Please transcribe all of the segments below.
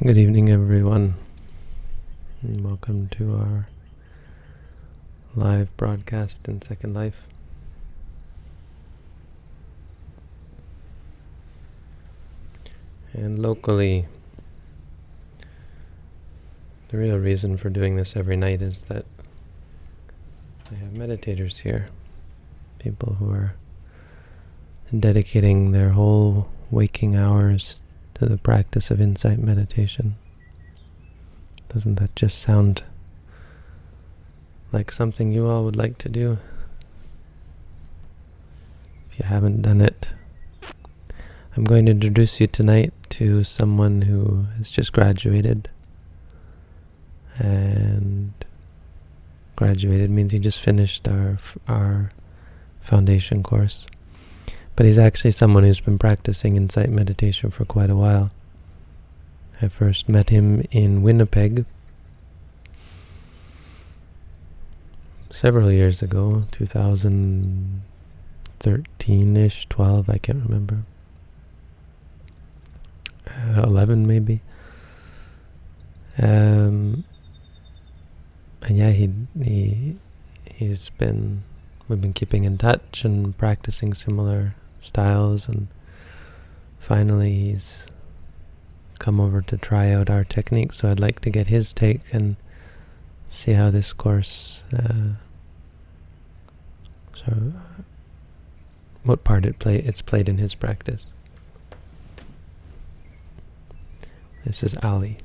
Good evening, everyone. And welcome to our live broadcast in Second Life. And locally, the real reason for doing this every night is that I have meditators here. People who are dedicating their whole waking hours to the practice of insight meditation. Doesn't that just sound like something you all would like to do? If you haven't done it, I'm going to introduce you tonight to someone who has just graduated. And graduated means he just finished our our foundation course. But he's actually someone who's been practicing insight meditation for quite a while. I first met him in Winnipeg several years ago, 2013-ish, 12, I can't remember. Uh, 11 maybe. Um, and yeah, he he he's been we've been keeping in touch and practicing similar styles and finally he's come over to try out our technique so I'd like to get his take and see how this course uh, so what part it play it's played in his practice this is Ali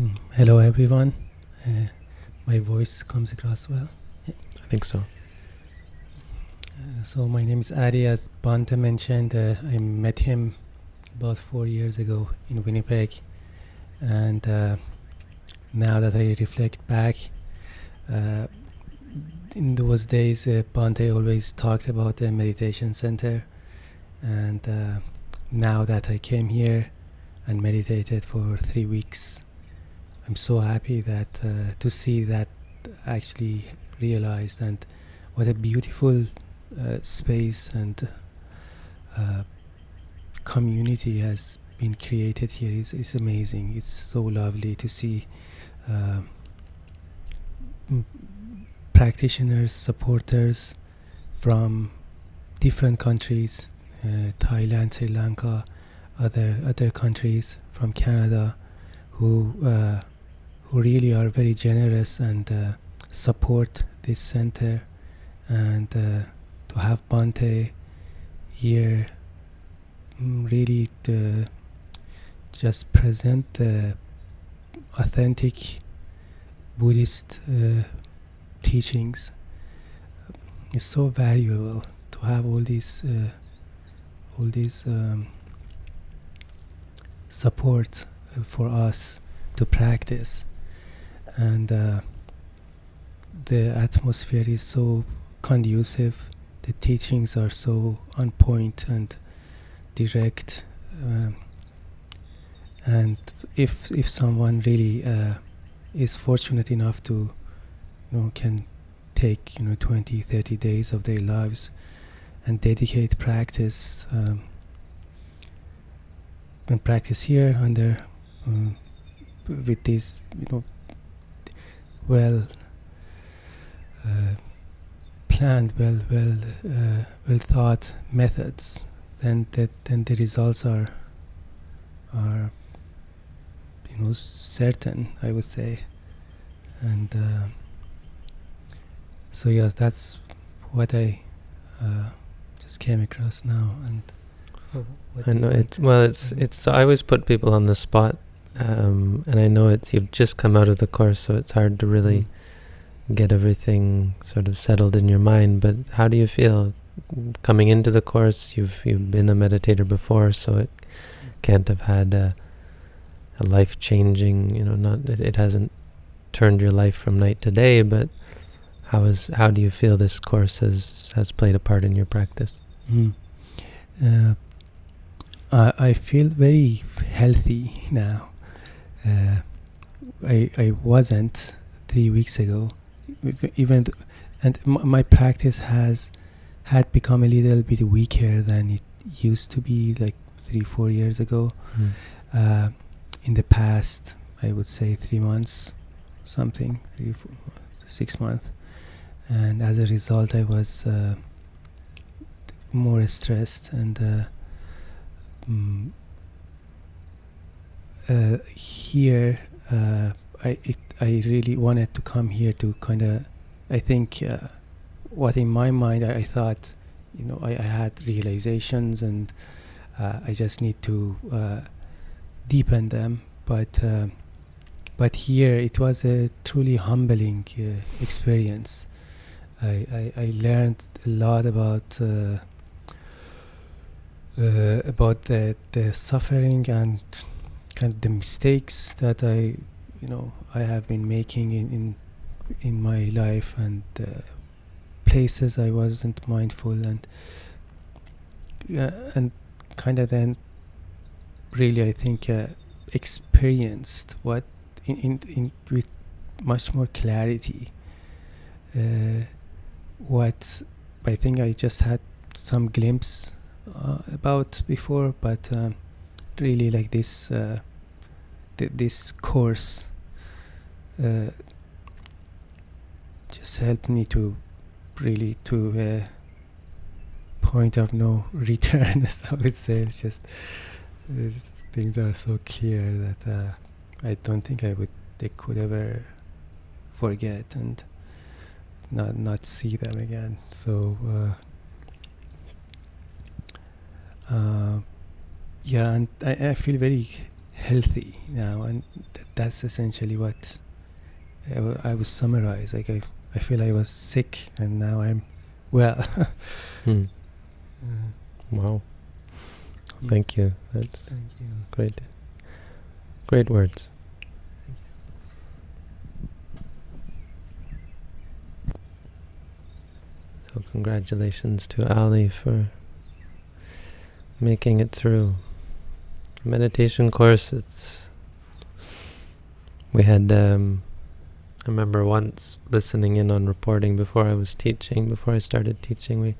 Mm. Hello everyone. Uh, my voice comes across well. I think so. Uh, so my name is Adi. As Bhante mentioned, uh, I met him about four years ago in Winnipeg, and uh, now that I reflect back, uh, in those days, uh, always talked about the meditation center, and uh, now that I came here and meditated for three weeks, I'm so happy that uh, to see that actually realized and what a beautiful uh, space and uh, community has been created here is is amazing. It's so lovely to see uh, practitioners, supporters from different countries, uh, Thailand, Sri Lanka, other other countries from Canada, who uh, who really are very generous and uh, support this center and uh, to have Bhante here mm, really to just present the authentic Buddhist uh, teachings. Is so valuable to have all these uh, all these um, support for us to practice and uh, the atmosphere is so conducive. The teachings are so on point and direct um, and if if someone really uh, is fortunate enough to you know can take you know 20 30 days of their lives and dedicate practice um, and practice here under um, with these you know well uh, planned, well well uh, well thought methods, then that then the results are are you know certain. I would say, and uh, so yes, that's what I uh, just came across now and. I know it's well. It's it's. I always put people on the spot um, and I know it's you've just come out of the course, so it's hard to really mm. get everything sort of settled in your mind. But how do you feel coming into the course? You've you've been a meditator before, so it can't have had a, a life changing. You know, not it, it hasn't turned your life from night to day, but how is how do you feel this course has has played a part in your practice? Mm. Uh, I, I feel very healthy now. Uh, I I wasn't three weeks ago, even th- and my practice has had become a little bit weaker than it used to be like three, four years ago. Mm. Uh, in the past, I would say three months, something, three, four, six months. And as a result, I was uh, more stressed and uh, mm, uh, here uh, I it, I really wanted to come here to kind of I think uh, what in my mind I, I thought you know I, I had realizations and uh, I just need to uh, deepen them. But uh, but here it was a truly humbling experience. I, I, I learned a lot about about the, the suffering and kind of the mistakes that I you know I have been making in in, in my life and uh, places I wasn't mindful and uh, and kind of then really I think uh, experienced what in, in, in with much more clarity uh, what I think I just had some glimpse uh, about before but um, really like this uh, th- this course uh, just helped me to really to a point of no return as I would say. It's just these things are so clear that uh, I don't think I would they could ever forget and not not see them again. So uh, uh, yeah and I, I feel very healthy now and th- that's essentially what I, w- I would summarize like I, I feel I was sick and now I'm well Hmm. Uh, Wow. Mm. Thank you. That's thank you great. Great words. So congratulations to Ali for making it through. Meditation course, it's we had um, I remember once listening in on reporting before I was teaching, before I started teaching, we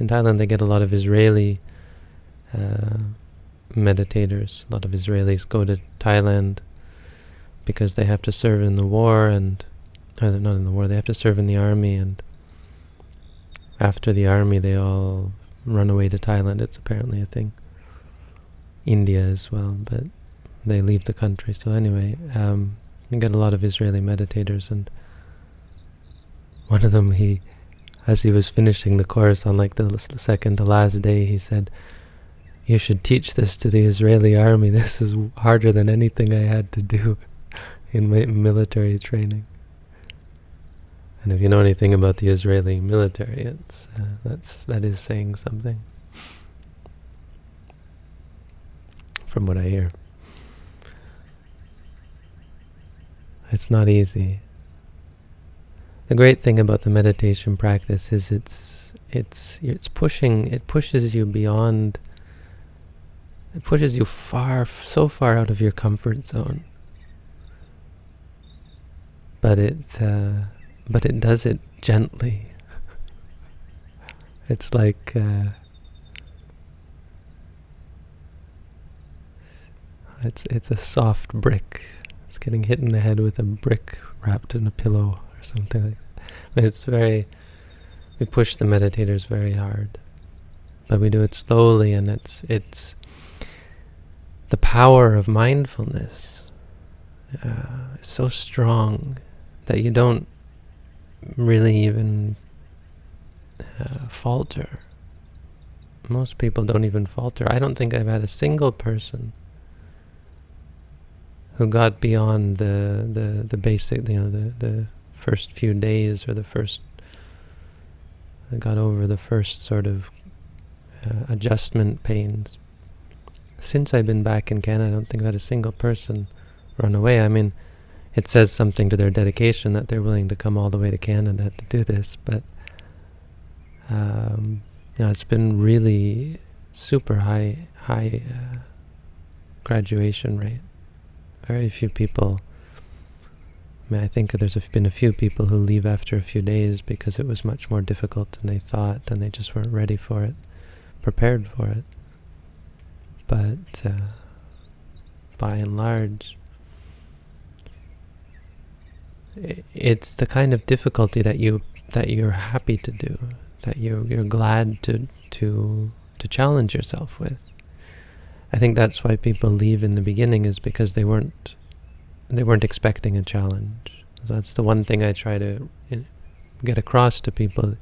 in Thailand they get a lot of Israeli uh, meditators. A lot of Israelis go to Thailand because they have to serve in the war and or not in the war, they have to serve in the army and after the army they all run away to Thailand. It's apparently a thing. India as well, but they leave the country. So anyway, um, you get a lot of Israeli meditators and one of them he as he was finishing the course on like the second to last day, he said, "You should teach this to the Israeli army. This is harder than anything I had to do in my military training." And if you know anything about the Israeli military, it's uh, that's that is saying something. From what I hear, it's not easy. The great thing about the meditation practice is it's it's it's pushing it pushes you beyond it pushes you far so far out of your comfort zone. But it uh, but it does it gently. It's like uh, it's it's a soft brick it's getting hit in the head with a brick wrapped in a pillow or something like that. It's very, we push the meditators very hard, but we do it slowly, and it's it's the power of mindfulness uh, is so strong that you don't really even uh, falter. Most people don't even falter. I don't think I've had a single person who got beyond the the, the basic, you know, the, the first few days or the first, got over the first sort of uh, adjustment pains. Since I've been back in Canada, I don't think I've had a single person run away. I mean, it says something to their dedication that they're willing to come all the way to Canada to do this, but um, you know, it's been really super high, high uh, graduation rate very few people I mean, I think there's been a few people who leave after a few days because it was much more difficult than they thought, and they just weren't ready for it, prepared for it. But uh, by and large, it's the kind of difficulty that you that you're happy to do, that you're you're glad to to to challenge yourself with. I think that's why people leave in the beginning is because they weren't they weren't expecting a challenge. So that's the one thing I try to get across to people,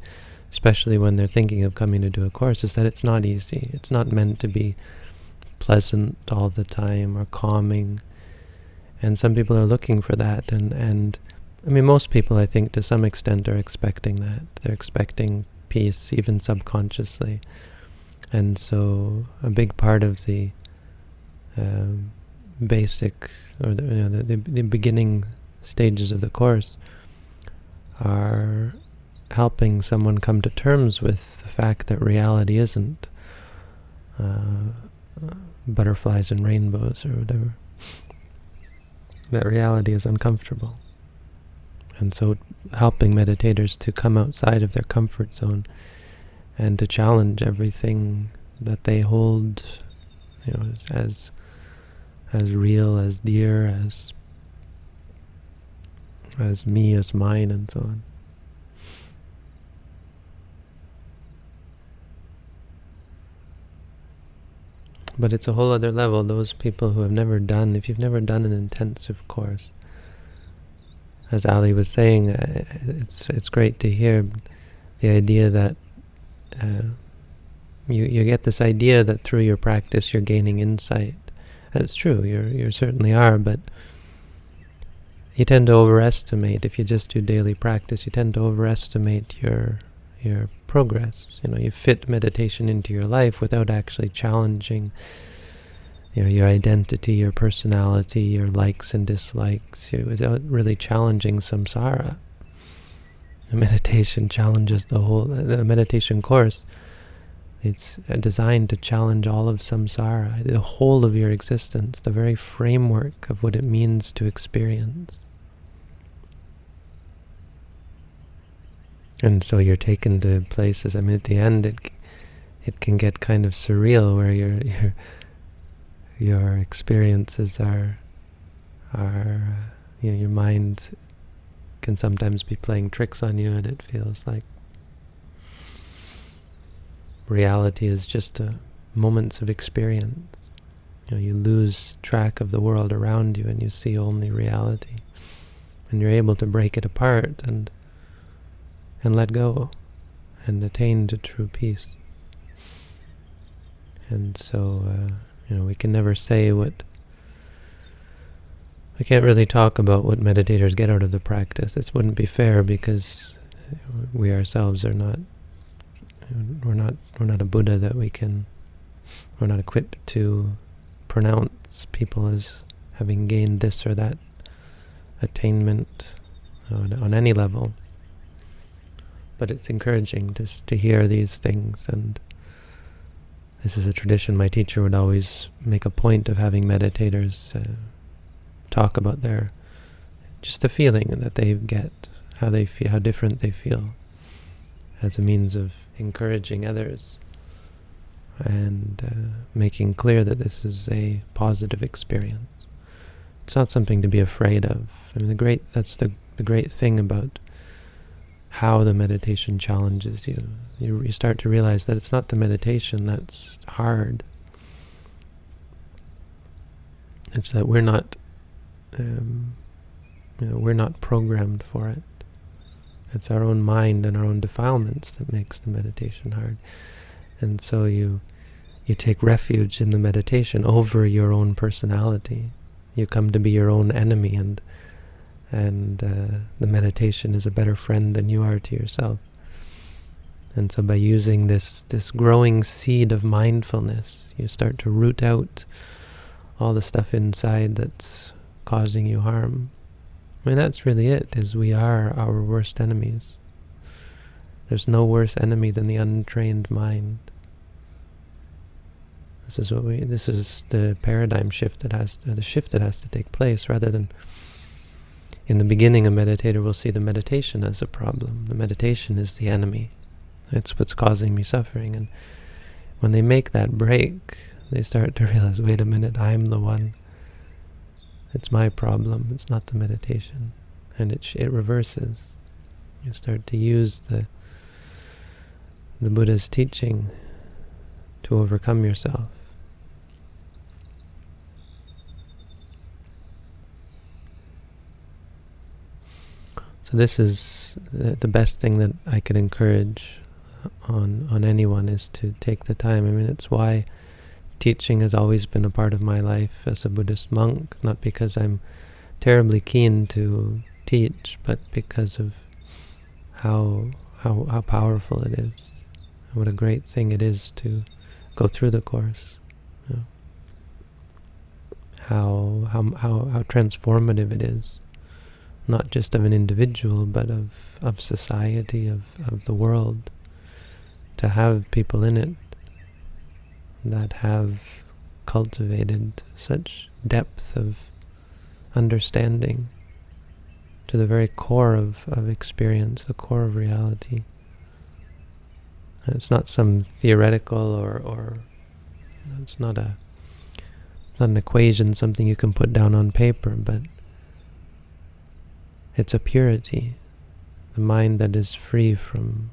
especially when they're thinking of coming to do a course, is that it's not easy. It's not meant to be pleasant all the time or calming. And some people are looking for that. And, and I mean, most people, I think, to some extent are expecting that. They're expecting peace, even subconsciously. And so a big part of the um, basic or the, you know, the, the, the beginning stages of the course are helping someone come to terms with the fact that reality isn't uh, butterflies and rainbows or whatever. That reality is uncomfortable. And so helping meditators to come outside of their comfort zone and to challenge everything that they hold you know, as as real, as dear, as as me, as mine, and so on. But it's a whole other level. Those people who have never done, if you've never done an intensive course, as Ali was saying, uh, it's it's great to hear the idea that uh, you you get this idea that through your practice you're gaining insight. That's true. You you certainly are, but you tend to overestimate if you just do daily practice. You tend to overestimate your your progress. You know, you fit meditation into your life without actually challenging you know, your identity, your personality, your likes and dislikes, you, without really challenging samsara. The meditation challenges the whole, the meditation course it's designed to challenge all of samsara, the whole of your existence, the very framework of what it means to experience. And so you're taken to places, I mean at the end it it can get kind of surreal where your your your experiences are are uh, you know, your mind can sometimes be playing tricks on you and it feels like reality is just uh, moments of experience. You know, you lose track of the world around you and you see only reality. And you're able to break it apart and and let go and attain to true peace. And so, uh, you know, we can never say what we can't really talk about what meditators get out of the practice. It wouldn't be fair because we ourselves are not we're not we're not a Buddha that we can we're not equipped to pronounce people as having gained this or that attainment on, on any level. But it's encouraging to to hear these things and this is a tradition my teacher would always make a point of having meditators uh, talk about their just the feeling that they get, how they feel, how different they feel as a means of encouraging others and uh, making clear that this is a positive experience. It's not something to be afraid of. I mean, the great that's the the great thing about how the meditation challenges you. You, you start to realize that it's not the meditation that's hard. It's that we're not, um, you know, we're not programmed for it. It's our own mind and our own defilements that makes the meditation hard. And so you you take refuge in the meditation over your own personality. You come to be your own enemy and and uh, the meditation is a better friend than you are to yourself. And so by using this this growing seed of mindfulness, you start to root out all the stuff inside that's causing you harm. I mean, that's really it, is we are our worst enemies. There's no worse enemy than the untrained mind. This is what we, this is the paradigm shift that has, to, the shift that has to take place, rather than in the beginning, a meditator will see the meditation as a problem. The meditation is the enemy. It's what's causing me suffering. And when they make that break, they start to realize, wait a minute, I'm the one. It's my problem. It's not the meditation. And it, it reverses. You start to use the the Buddha's teaching to overcome yourself. So this is uh, the best thing that I could encourage on on anyone is to take the time. I mean, it's why teaching has always been a part of my life as a Buddhist monk, not because I'm terribly keen to teach, but because of how how how powerful it is. What a great thing it is to go through the course. How how how how transformative it is not just of an individual, but of, of society, of, of the world, to have people in it that have cultivated such depth of understanding to the very core of, of experience, the core of reality. And it's not some theoretical or, or it's not a it's not an equation, something you can put down on paper, but it's a purity, the mind that is free from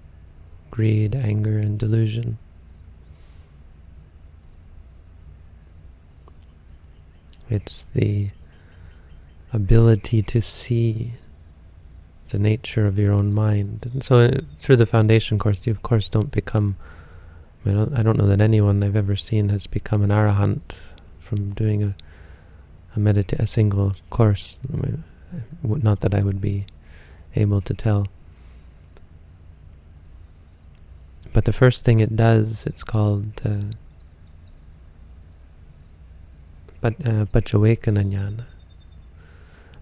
greed, anger, and delusion. It's the ability to see the nature of your own mind. And so uh, through the foundation course, you of course don't become, I, don't, I don't know that anyone I've ever seen has become an arahant from doing a, a, medita a single course. Not that I would be able to tell. But the first thing it does, it's called uh, uh, Jnana.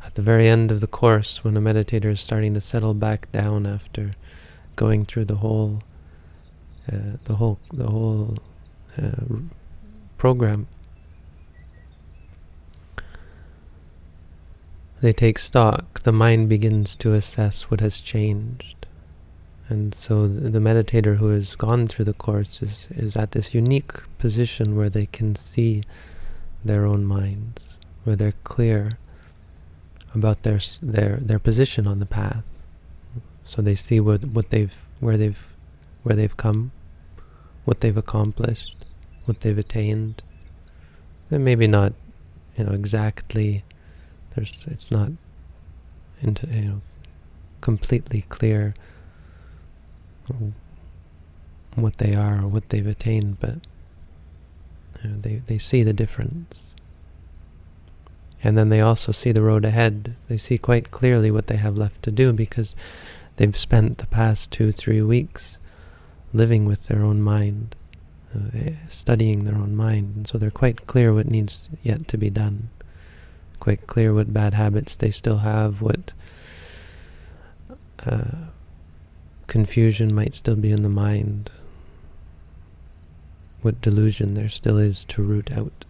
At the very end of the course, when a meditator is starting to settle back down after going through the whole, uh, the whole, the whole uh, program, they take stock, the mind begins to assess what has changed. And so the meditator who has gone through the course is, is at this unique position where they can see their own minds, where they're clear about their their their position on the path. So they see what what they've where they've where they've come, what they've accomplished, what they've attained. And maybe not, you know, exactly there's, it's not into, you know, completely clear what they are or what they've attained, but they, they see the difference. And then they also see the road ahead. They see quite clearly what they have left to do because they've spent the past two, three weeks living with their own mind, uh, studying their own mind, and so they're quite clear what needs yet to be done quite clear what bad habits they still have, what uh, confusion might still be in the mind, what delusion there still is to root out.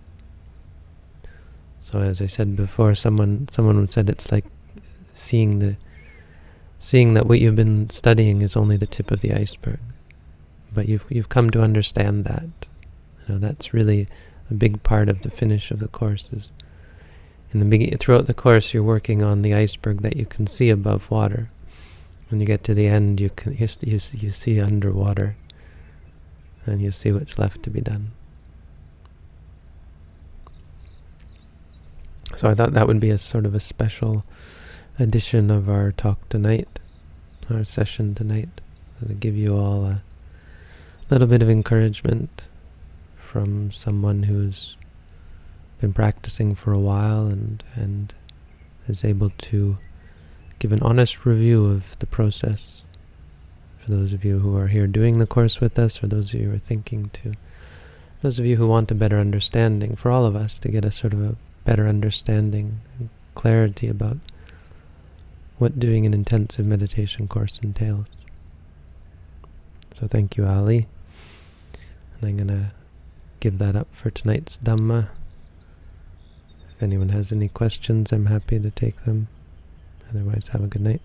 So as I said before, someone someone said it's like seeing the seeing that what you've been studying is only the tip of the iceberg. But you've you've come to understand that. You know, that's really a big part of the finish of the course is in the beginning, throughout the course, you're working on the iceberg that you can see above water. When you get to the end, you can you, you, you see underwater, and you see what's left to be done. So I thought that would be a sort of a special edition of our talk tonight, our session tonight, to give you all a little bit of encouragement from someone who's been practicing for a while and, and is able to give an honest review of the process. For those of you who are here doing the course with us, or those of you who are thinking to, those of you who want a better understanding, for all of us to get a sort of a better understanding and clarity about what doing an intensive meditation course entails. So thank you, Ali. And I'm going to give that up for tonight's Dhamma. If anyone has any questions, I'm happy to take them. Otherwise, have a good night.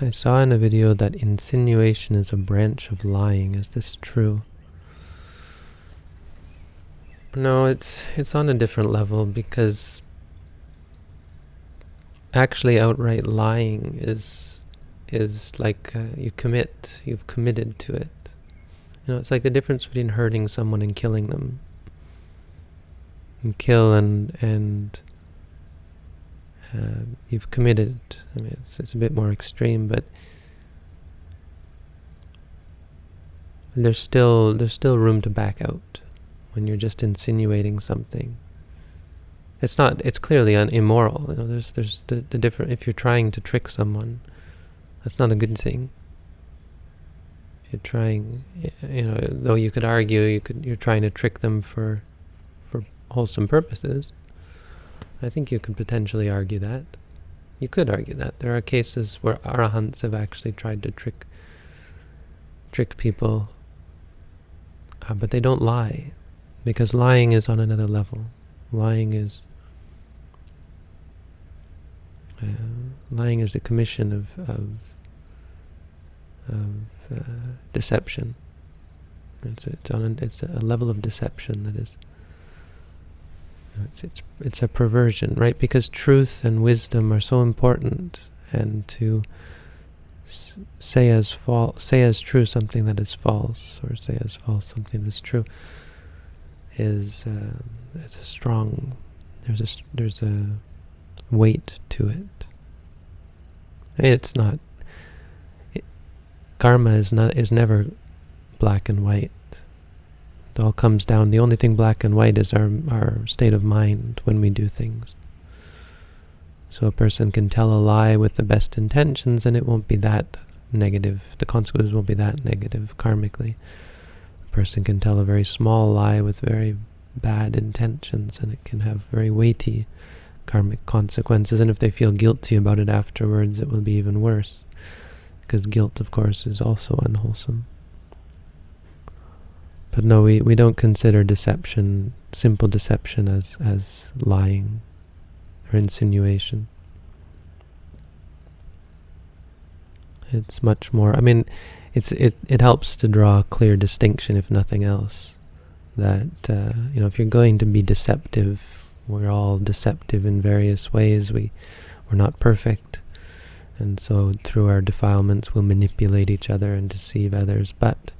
I saw in a video that insinuation is a branch of lying. Is this true? No, it's it's on a different level because actually outright lying is is like uh, you commit, you've committed to it. You know, it's like the difference between hurting someone and killing them. And kill and and uh, you've committed. I mean, it's, it's a bit more extreme, but there's still there's still room to back out when you're just insinuating something. It's not. It's clearly un, immoral. You know, there's there's the, the different. If you're trying to trick someone, that's not a good thing. You're trying, you know, though you could argue you could you're trying to trick them for for wholesome purposes. I think you could potentially argue that. You could argue that. There are cases where arahants have actually tried to trick trick people, uh, but they don't lie, because lying is on another level. Lying is uh, lying is a commission of of, of uh, deception. It's it's on it's a level of deception that is it's, it's, it's a perversion, right? Because truth and wisdom are so important, and to say as false, say as true something that is false, or say as false something that is true, is uh, it's a strong. There's a there's a weight to it. It's not. It, karma is not is never black and white. It all comes down. The only thing black and white is our, our state of mind when we do things. So a person can tell a lie with the best intentions and it won't be that negative. The consequences won't be that negative karmically. A person can tell a very small lie with very bad intentions and it can have very weighty karmic consequences. And if they feel guilty about it afterwards, it will be even worse. Because guilt, of course, is also unwholesome. But no, we, we don't consider deception, simple deception, as, as lying or insinuation. It's much more, I mean, it's it, it helps to draw a clear distinction, if nothing else, that, uh, you know, if you're going to be deceptive, we're all deceptive in various ways. We, we're not perfect. And so through our defilements, we'll manipulate each other and deceive others. But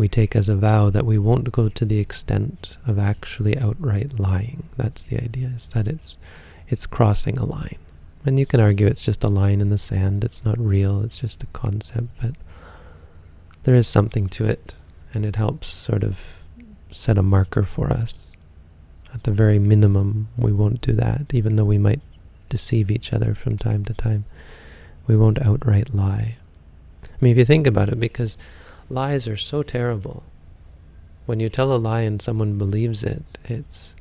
we take as a vow that we won't go to the extent of actually outright lying. That's the idea, is that it's, it's crossing a line. And you can argue it's just a line in the sand, it's not real, it's just a concept, but there is something to it, and it helps sort of set a marker for us. At the very minimum, we won't do that, even though we might deceive each other from time to time. We won't outright lie. I mean, if you think about it, because lies are so terrible. When you tell a lie and someone believes it, it's,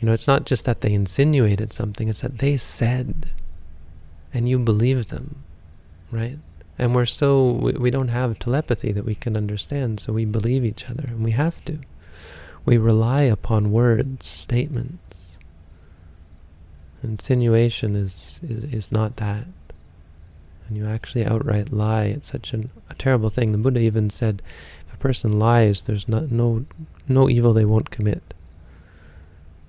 you know, it's not just that they insinuated something, it's that they said, and you believe them, right? And we're so, we, we don't have telepathy that we can understand, so we believe each other, and we have to. We rely upon words, statements. Insinuation is, is, is not that and you actually outright lie, it's such an, a terrible thing. The Buddha even said, if a person lies, there's not, no, no evil they won't commit.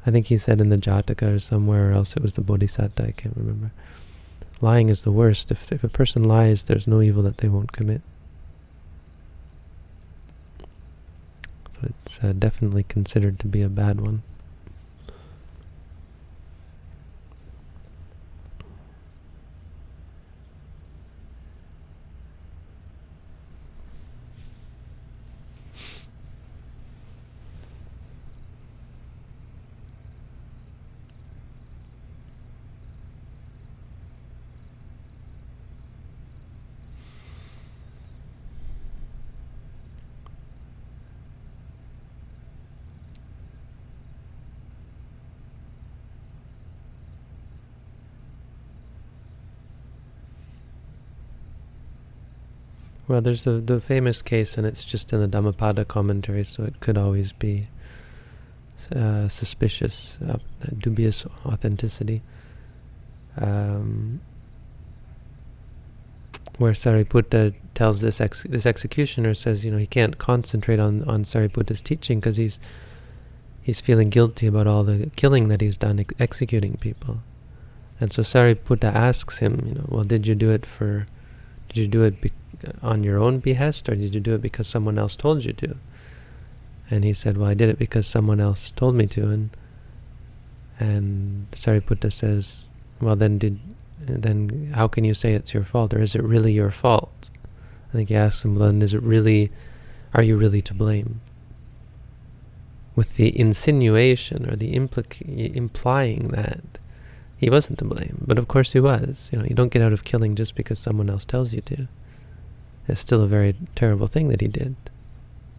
I think he said in the Jataka or somewhere, or else it was the Bodhisatta, I can't remember. Lying is the worst. If, if a person lies, there's no evil that they won't commit. So it's uh, definitely considered to be a bad one. Well, there's the, the famous case, and it's just in the Dhammapada commentary, so it could always be uh, suspicious, uh, dubious authenticity. Um, where Sariputta tells this ex this executioner says, you know, he can't concentrate on on Sariputta's teaching because he's he's feeling guilty about all the killing that he's done ex executing people. And so Sariputta asks him, you know, well, did you do it for, did you do it on your own behest, or did you do it because someone else told you to? And he said, well, I did it because someone else told me to. And and Sariputta says, well, then did then how can you say it's your fault, or is it really your fault? I think he asks him, then is it really, are you really to blame? With the insinuation or the implying that he wasn't to blame, but of course he was. You know, you don't get out of killing just because someone else tells you to. It's still a very terrible thing that he did.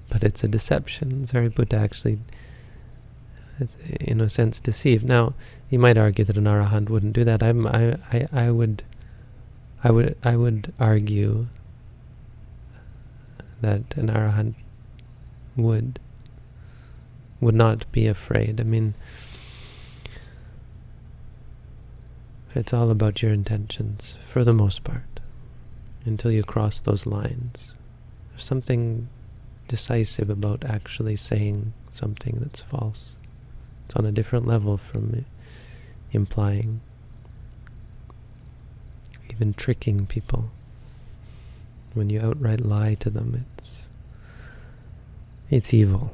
But it's a deception. Sariputta actually, in a sense, deceived. Now, you might argue that an arahant wouldn't do that. I'm, I, I, I would, I would, I would argue that an arahant would, would not be afraid. I mean, it's all about your intentions, for the most part until you cross those lines. There's something decisive about actually saying something that's false. It's on a different level from implying, even tricking people. When you outright lie to them, it's it's evil.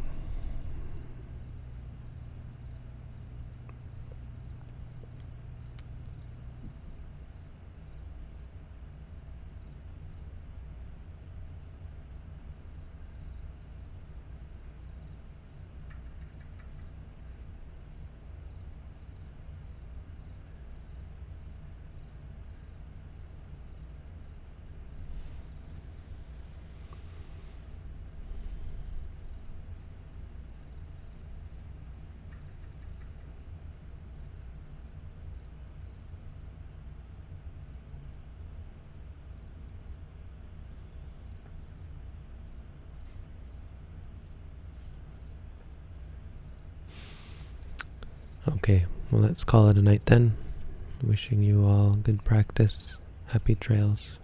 Okay, well, let's call it a night then. Wishing you all good practice, happy trails.